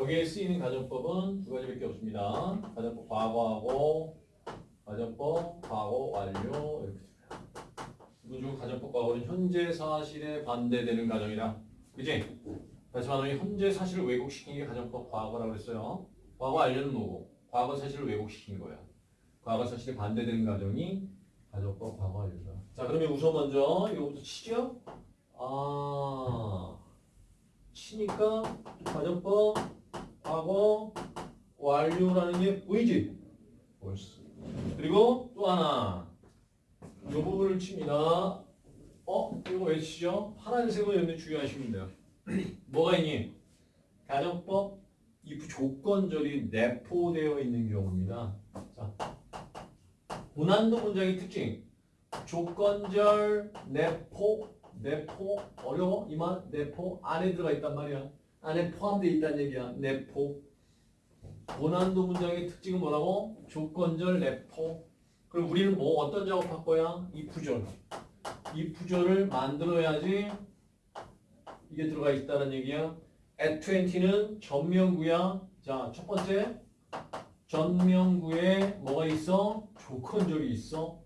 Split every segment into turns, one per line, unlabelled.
여기에 쓰이는 가정법은 두 가지밖에 없습니다. 가정법 과거하고 가정법 과거 완료 이렇게 됩니다. 이번 중 가정법 과거는 현재 사실에 반대되는 가정이다. 그지? 다시 말하면 현재 사실을 왜곡시킨 게 가정법 과거라고 그랬어요. 과거 완료는 뭐고? 과거 사실을 왜곡시킨 거야. 과거 사실에 반대되는 가정이 가정법 과거 완료다. 자 그러면 우선 먼저 이거부터 치죠? 아 치니까 가정법 완료라는 게 보이지? 보였어. 그리고 또 하나 이 부분을 칩니다. 어? 이거 왜 치죠? 파란색으로 여러분 주의하시면 돼요. 뭐가 있니? 가정법 if 조건절이 내포되어 있는 경우입니다. 자, 고난도 문장의 특징 조건절 내포 내포 어려워 이만 내포 안에 들어가 있단 말이야. 안에 포함되어 있다는 얘기야. 내포 고난도 문장의 특징은 뭐라고? 조건절 내포 그럼 우리는 뭐 어떤 작업할 거야? 이 부절 이 부절을 만들어야지 이게 들어가 있다는 얘기야. at 20는 전명구야. 자, 첫 번째 전명구에 뭐가 있어? 조건절이 있어.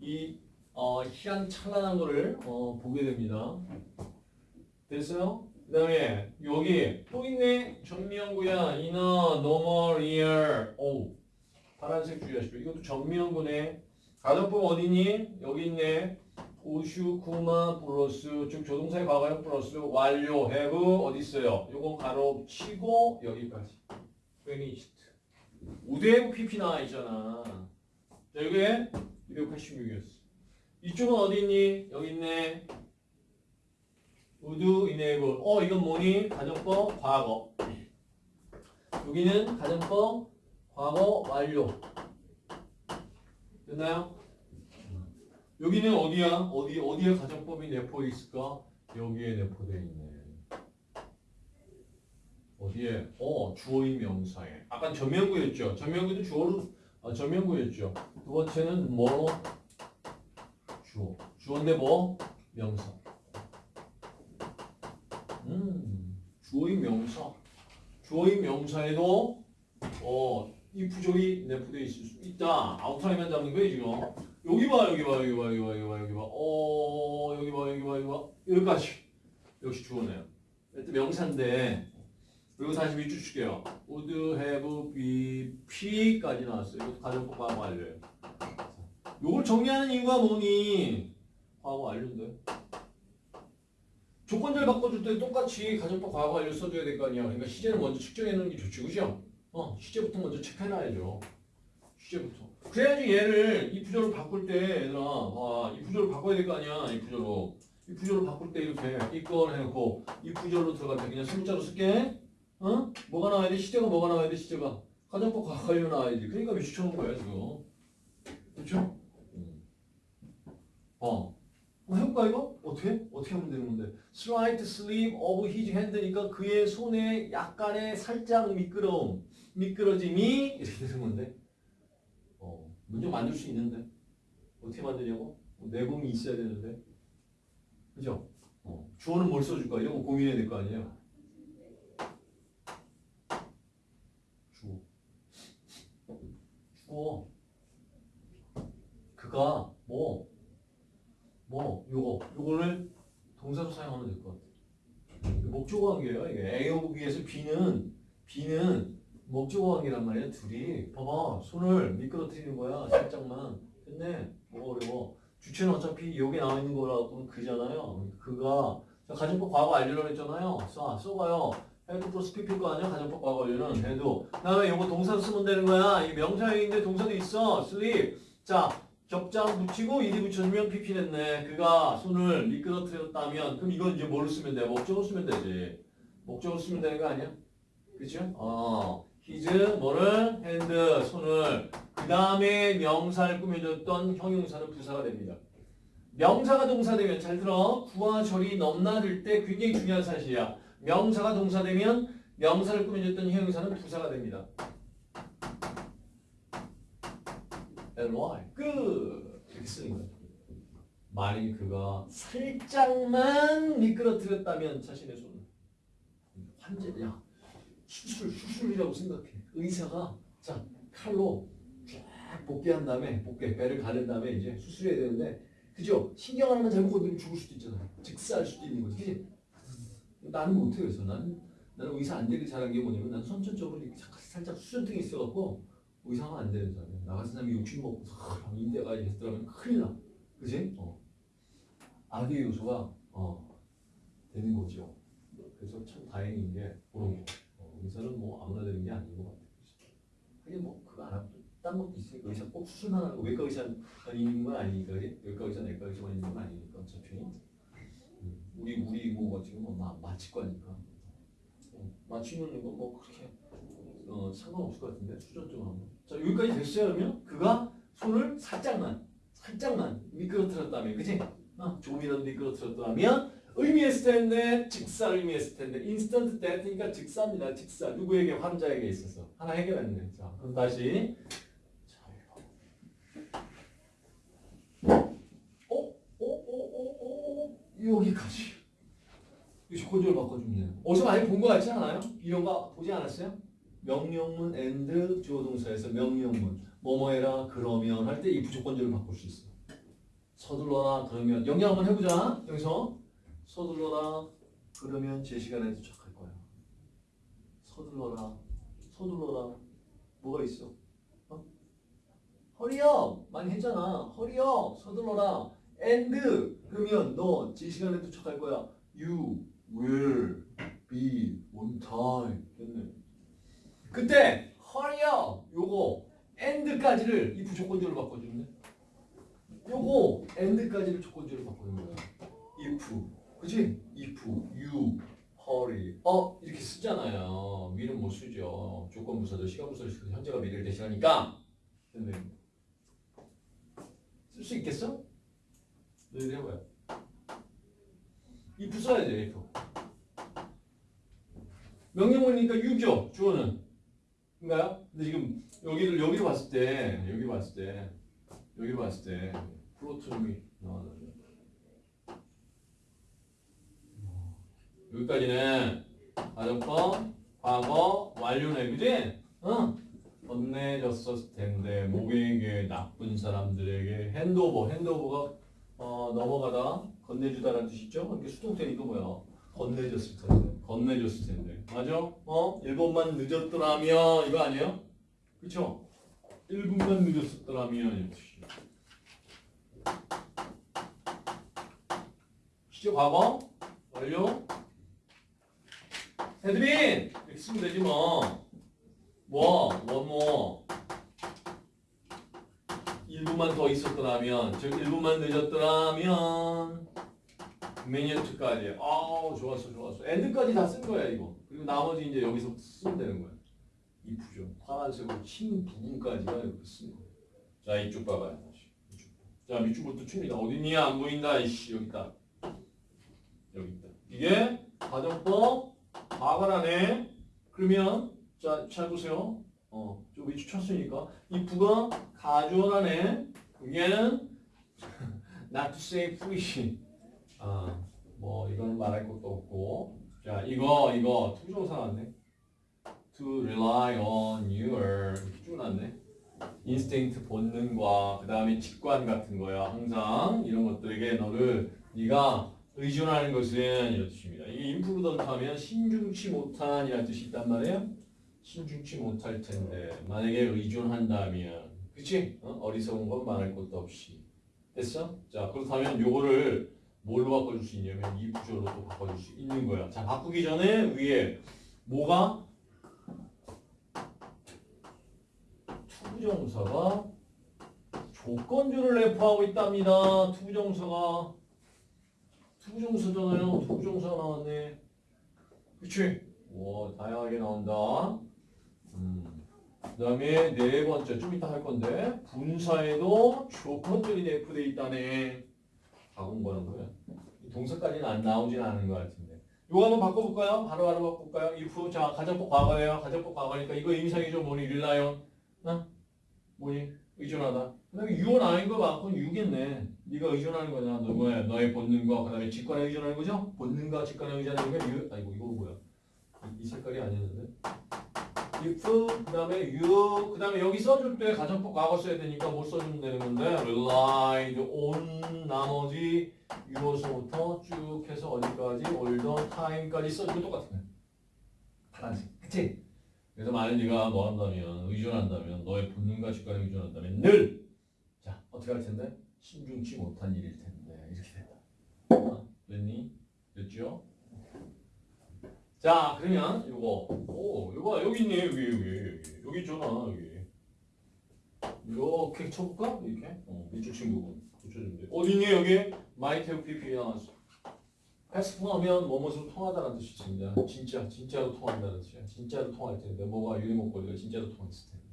이 어, 희한찬란한 거를 어, 보게 됩니다. 됐어요? 그 다음에 여기 또 있네. 전명구야. in a normal year. 오, 파란색 주의하십시오. 이것도 전명구네. 가정법 어디니? 여기 있네. 우슈, 쿠마, 플러스 즉 조동사의 과거형 플러스 완료, have 어디 있어요? 요건 가로 치고 여기까지 finished 우대부 PP 나와 있잖아 자 이게 286이었어 이쪽은 어디 있니? 여기 있네 would enable 어 이건 뭐니? 가정법 과거 여기는 가정법 과거 완료 됐나요? 여기는 어디야? 어디 어디에 가정법이 내포해 있을까? 여기에 내포되어 있네. 어디에? 어 주어인 명사에. 아까 전명구였죠. 전명구도 주어로 아, 전명구였죠. 두 번째는 뭐? 주어. 주어인데 뭐? 명사. 음 주어인 명사. 주어인 명사에도 어 이 부절이 내포되어 있을 수 있다. 아웃라인만 잡는 거예요 지금. 여기 봐, 여기 봐, 여기 봐, 여기 봐, 여기 봐, 여기 봐. 어, 여기 봐, 여기 봐, 여기 봐. 여기까지. 역시 주어네요. 일단 명사인데, 그리고 다시 밑줄 칠게요. would have be P까지 나왔어요. 이것도 가정법 과거 완료예요. 요걸 정리하는 이유가 뭐니? 과거 완료인데. 조건절 바꿔줄 때 똑같이 가정법 과거 완료 써줘야 될 거 아니야. 그러니까 시제를 먼저 측정해 놓는 게 좋지, 그죠? 어, 시제부터 먼저 체크해놔야죠. 시제부터. 그래야지 얘를 이 부조를 바꿀 때 얘들아 아, 이 부조를 바꿔야 될 거 아니야 이 부조로 이 부조를 바꿀 때 이렇게 이걸 해놓고 이 부조로 들어갈 때 그냥 소문자로 쓸게 어? 뭐가 나와야 돼? 시제가 뭐가 나와야 돼? 시제가 가정법 과거로 나와야지 그러니까 몇시 쳐놓은 거야 지금 그렇죠? 어 한번 해볼까 이거? 어떻게? 어떻게 하면 되는 건데 slight slip of his hand니까 그의 손에 약간의 살짝 미끄러움 미끄러짐이 이렇게 되는 건데 어, 문제 만들 수 있는데 어떻게 만드냐고? 뭐 내공이 있어야 되는데 그죠? 어, 주어는 뭘 써줄까? 이런 거 고민해야 될 거 아니에요? 주어 주어 그가 뭐 뭐, 요거, 요거를 동사로 사용하면 될 것 같아. 목적어 관계예요. 이게 A of B에서 B는, B는 목적어 관계란 말이야. 둘이. 봐봐. 손을 미끄러뜨리는 거야. 살짝만. 근데 뭐가 어려워. 주체는 어차피 여기 나와 있는 거라고 그잖아요. 그가 자, 가정법 과거 완료를 했잖아요. 써, 써봐요. had 플러스 PP일 거 아니야? 가정법 과거 완료는 had. 그 다음에 요거 동사로 쓰면 되는 거야. 이 명사형인데 동사도 있어. slip. 자, 격장 붙이고 이리 붙여주면 PP 됐네. 그가 손을 미끄러뜨렸다면 그럼 이건 이제 뭐를 쓰면 돼? 목적어로 쓰면 되지. 목적으로 쓰면 되는 거 아니야? 그쵸? 어. his 뭐를? hand 손을 그 다음에 명사를 꾸며줬던 형용사는 부사가 됩니다. 명사가 동사되면 잘 들어 구와 절이 넘나들 때 굉장히 중요한 사실이야. 명사가 동사되면 명사를 꾸며줬던 형용사는 부사가 됩니다. Ly 끝 이렇게 쓰는 거야. 만일 그가 살짝만 미끄러뜨렸다면 자신의 손을 환제 야 수술, 수술이라고 생각해. 의사가 자 칼로 쫙 복귀한 다음에 복귀 배를 가른 다음에 이제 수술해야 되는데 그죠? 신경 하나만 잘못 건드리면 죽을 수도 있잖아. 즉사할 수도 있는 거지. 그지? 나는 못해 그래서 나는 나는 의사 안 되길 잘한 게 뭐냐면 나는 선천적으로 살짝 수전증이 있어갖고 의사가 안 되는 사람이야. 나 같은 사람이 욕심 먹고 인대가 했더라면 큰일 나. 그지? 어. 악의 요소가 어, 되는 거죠. 그래서 참 다행인 게 그런 거. 어, 의사는 뭐 아무나 되는 게 아닌 것 같아요. 하긴 뭐 그거 안 하고 딴 것도 있으니까 의사 꼭 수술만 하고 외과 의사만 있는 건 아니니까? 외과 의사, 내과 의사만 있는 건 아니니까 어차피 음, 우리 우리 뭐 지금 뭐 마, 마취과니까 어, 마취는 이거 뭐 그렇게 어, 상관없을 것 같은데 수전증하고 자 여기까지 됐어요 그러면 그가 손을 살짝만 살짝만 미끄러뜨렸다면 그지? 어, 조금이라도 미끄러뜨렸다면 의미했을 텐데 즉사 의미했을 텐데 인스턴트 데트니까 즉사입니다 즉사 누구에게 환자에게 있어서 하나 해결했네 자 그럼 다시 자 이거 어? 어? 어? 여기까지 이 조건적으로 바꿔주면 어디서 많이 본 거 같지 않아요? 이런 거 보지 않았어요? 명령문 and 주어 동사에서 명령문 뭐뭐 해라 그러면 할 때 이 부조건절을 바꿀 수 있어 서둘러라 그러면 영영 한번 해보자. 여기서. 서둘러라 그러면 제 시간에 도착할 거야 서둘러라 서둘러라. 뭐가 있어? 어? 허리업 많이 했잖아. 허리업 서둘러라. and 그러면 너 제 시간에 도착할 거야. You will be on time. 됐네 그때 hurry up 요거 and까지를 이 부조건절로 바꿔주는데? 요거 and까지를 조건절로 바꾸는 거야. If 그치? if you hurry up 이렇게 쓰잖아요. 미는 못 쓰죠. 조건 부사도 시간 부사도 쓰고 현재가 미래를 대신하니까. 쓸 수 있겠어? 너희들 해봐요. If 써야지 if. 명령문이니까 유죠 주어는 인가요? 근데 지금 여기를 여기로 봤을 때 여기 봤을 때 여기로 봤을 때 플로트름이 나왔는데 여기까지는 가정법 과거 완료네. 그지? 응 건네줬었을 텐데 목에게 나쁜 사람들에게 핸드오버. 핸드오버가 어, 넘어가다 건네주다라는 뜻이죠? 이게 수동태니까 뭐야? 건네줬을 텐데 건네줬을 텐데 맞아? 어? 1분만 늦었더라면 이거 아니에요? 그쵸? 1분만 늦었었더라면 시죠 과거 완료 헤드빈 이렇게 쓰면 되지 뭐 뭐, 원뭐 1분만 더 있었더라면 즉 1분만 늦었더라면 매니어트까지. 아우 좋았어 좋았어. 엔드까지 다 쓴 거야 이거. 그리고 나머지 이제 여기서 쓰면 되는 거야. 이 부정. 파란색으로 친 부분까지가 이렇게 쓴 거야. 자 이쪽 봐봐요 이쪽. 자 밑줄부터 칩니다. 어딨니 안 보인다 이씨. 여기 있다. 여기 있다. 이게 가정법 과거라네. 그러면 자 잘 보세요. 어좀 위치 쳤으니까. 이 부가 가주어라네 얘는 not to say foolish 아, 뭐 이건 말할 것도 없고. 자 이거 이거 to부정사 나왔네. To rely on your 쭉 나왔네 instinct 본능과 그 다음에 직관 같은 거야. 항상 이런 것들에게 너를 네가 의존하는 것은 이런 뜻입니다. 이게 imprudent 하면 신중치 못한 이라는 뜻이 있단 말이에요. 신중치 못할 텐데 만약에 의존한다면 그치? 어? 어리석은 건 말할 것도 없이. 됐어? 자 그렇다면 요거를 뭘로 바꿔줄 수 있냐면 이 구조로 또 바꿔줄 수 있는 거야. 자 바꾸기 전에 위에 뭐가 to부정사가 조건절을 내포하고 있답니다. to부정사가 to부정사잖아요. to부정사 나왔네. 그치? 와 다양하게 나온다. 음. 그 다음에 네 번째 좀 이따 할 건데 분사에도 조건절이 내포되어 있다네. 다 공부하는. 이 동사까지는 안 나오진 않은 것 같은데. 이거 한번 바꿔볼까요? 바로 바로 바꿀까요? if 자 가정법 과거예요. 가정법 과거니까 이거 임상이죠. 뭐니 릴라이언. 어? 뭐니 의존하다. 그다음에 유언 아닌 거 많고 유겠네. 네가 의존하는 거냐. 너 뭐야? 너의 본능과 그다음에 직관에 의존하는 거죠? 본능과 직관에 의존하는 게 유. 아이고 이거 뭐야? 이, 이 색깔이 아니었는데. If 그다음에 you 그다음에 여기 써줄 때 가정법 과거 써야 되니까 못 써주면 되는 건데 relied on 나머지 유로서부터 쭉 해서 어디까지 older time까지 써주면 똑같은 거야. 파란색. 그치? 그래서 만약 네가 뭐 한다면 의존한다면 너의 본능과 직관에 의존한다면 늘 자, 어떻게 할 텐데? 신중치 못한 일일 텐데. 이렇게 된다. 어? 됐니? 됐죠? 자, 그러면 요거. 오, 요거 여기 있네. 여기 여기 여기. 있잖아. 여기. 이렇게 쳐볼까? 이렇게. 어, 이쪽 친구분. 붙여주면 돼. 어디 있니 여기? might have pp 나왔어. 패스하면 뭐뭐로 통하다는 뜻이 있습니다. 진짜, 진짜로 통한다는 뜻이야. 진짜로 통할 텐데 뭐가 유리목걸이가 진짜로 통했을 텐데.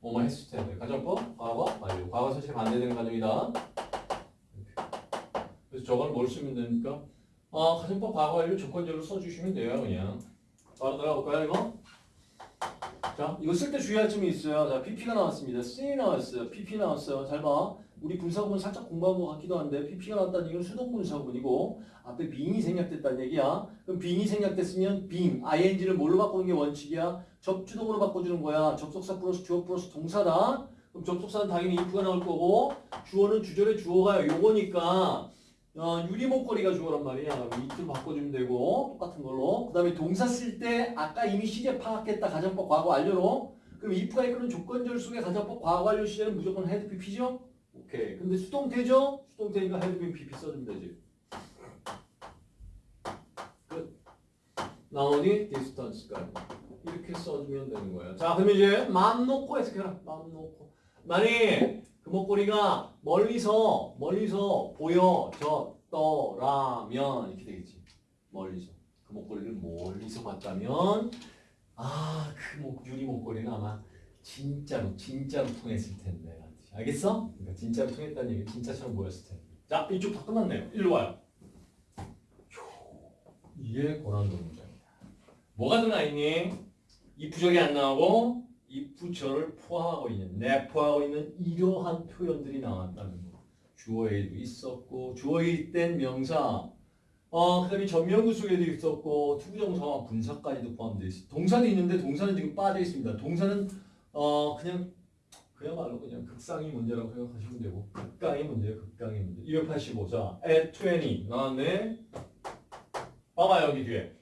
뭐뭐 했을 텐데. 가정법, 과거, 완료. 과거 사실 반대되는. 이렇게. 그래서 저걸 뭘 쓰면 됩니까? 어, 가정법 과거 완료 조건절로 써주시면 돼요, 그냥. 바로 들어가 볼까요, 이거? 자, 이거 쓸 때 주의할 점이 있어요. 자, PP가 나왔습니다. C 나왔어요. PP 나왔어요. 잘 봐. 우리 분사구문 살짝 공부한 것 같기도 한데 PP가 나왔다는 얘기는 수동 분사구문이고 앞에 빙이 생략됐다는 얘기야. 그럼 빙이 생략됐으면 빙, ing를 뭘로 바꾸는 게 원칙이야? 접주동으로 바꿔주는 거야. 접속사 플러스 주어 플러스 동사다. 그럼 접속사는 당연히 if가 나올 거고 주어는 주절의 주어가 요거니까 어, 유리 목걸이가 주어란 말이야. it을 바꿔주면 되고 똑같은 걸로. 그 다음에 동사 쓸 때 아까 이미 시제 파악했다 가정법 과거 완료로. 그럼 if가 이끄는 조건절 속의 가정법 과거 완료 시제는 무조건 had pp죠? 오케이. 근데 수동태죠? 수동태니까 had pp 써주면 되지. 끝. 나머지 distance까지. 이렇게 써주면 되는 거예요. 자, 그럼 이제 마음 놓고 해석해라. 마음 놓고. 만약 그 목걸이가 멀리서 멀리서 보여졌더라면 이렇게 되겠지. 멀리서 그 목걸이를 멀리서 봤다면 아 그 목 유리 목걸이는 아마 진짜로 진짜로 통했을 텐데 알겠어? 그러니까 진짜로 통했다는 얘기 진짜처럼 보였을 텐데. 자 이쪽 다 끝났네요. 일로 와요. 이게 고난도 문제입니다. 뭐가 들어가 있니? if절이 안 나오고 if절을 포함하고 있는 내포하고 있는 이러한 표현들이 나왔다는 거. 주어에도 있었고 주어일 땐 명사 어 그 다음에 전명구 속에도 있었고 to부정사와 분사까지도 포함되어 있어. 동사도 있는데 동사는 지금 빠져 있습니다. 동사는 어 그냥 그야말로 그냥 극상의 문제라고 생각하시면 되고 극강의 문제예요. 극강의 문제. 285자 at 20 나왔네. 봐봐 여기 뒤에.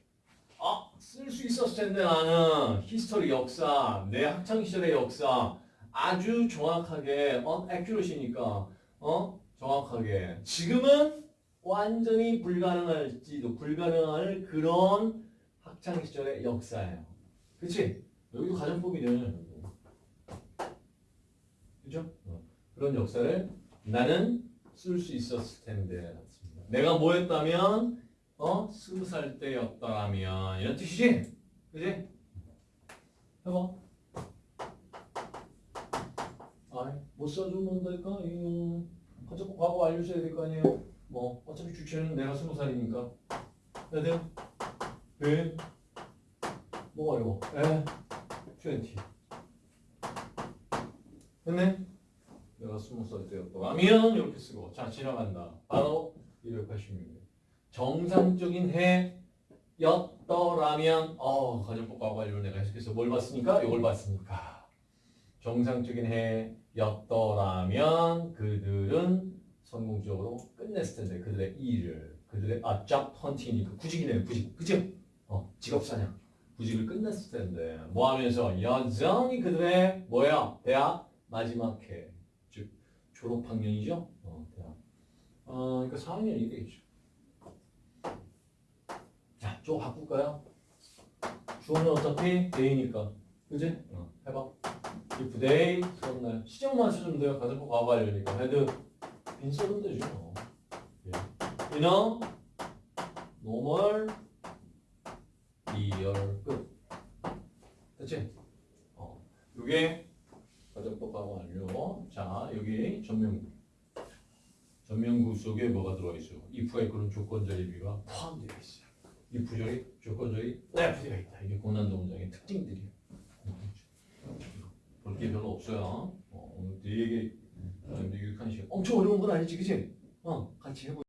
있었을 텐데 나는 history 역사, 내 학창 시절의 역사 아주 정확하게 어 accuracy니까 어 정확하게 지금은 완전히 불가능할지도 불가능할 그런 학창 시절의 역사예요. 그렇지? 여기도 가정법이네. 그죠? 어. 그런 역사를 나는 쓸 수 있었을 텐데 내가 뭐 했다면 어? 스무 살 때였더라면 이런 뜻이지? 그지? 해봐 아이 못 써주면 될까? 이 가족 과거 알려줘야 될 거 아니에요 뭐 어차피 주체는 내가 스무 살이니까 해야? 왜? 뭐가 이거? 에? 20 됐네? 내가 스무 살 때였더라면 이렇게 쓰고 자 지나간다 바로 286 정상적인 해였더라면 어 가정법 과거 완료 내가 해석해서 뭘 봤으니까? 이걸 봤으니까? 정상적인 해였더라면 그들은 성공적으로 끝냈을 텐데 그들의 일을 그들의 아 job hunting이니까 구직이네요 구직 그죠? 어 직업 사냥. 구직을 끝냈을 텐데 뭐 하면서 여전히 그들의 뭐야? 대학 마지막 해즉 졸업 학년이죠? 어 대학. 어 그러니까 4학년이 되겠죠 자, 좀 바꿀까요? 주어는 어차피 they니까. 그지? 어, 해봐. if they, 수업날. 시제만 쓰면 돼요. 가정법 과거 완료니까. had, been 써도 되죠. 어. 예. in a normal year. 끝. 됐지? 어. 요게 가정법 과거 완료. 자, 여기 전명구. 전명구 속에 뭐가 들어있어요? if가 이끄는 조건적 의미가 포함되어 있어요. 이 부절이 조건절이 F가 있다. 이게 고난도 문장의 특징들이에요. 볼게 별로 없어요. 어, 오늘 되게 유익한 시간. 엄청 어려운 건 아니지, 그치? 어, 같이 해보.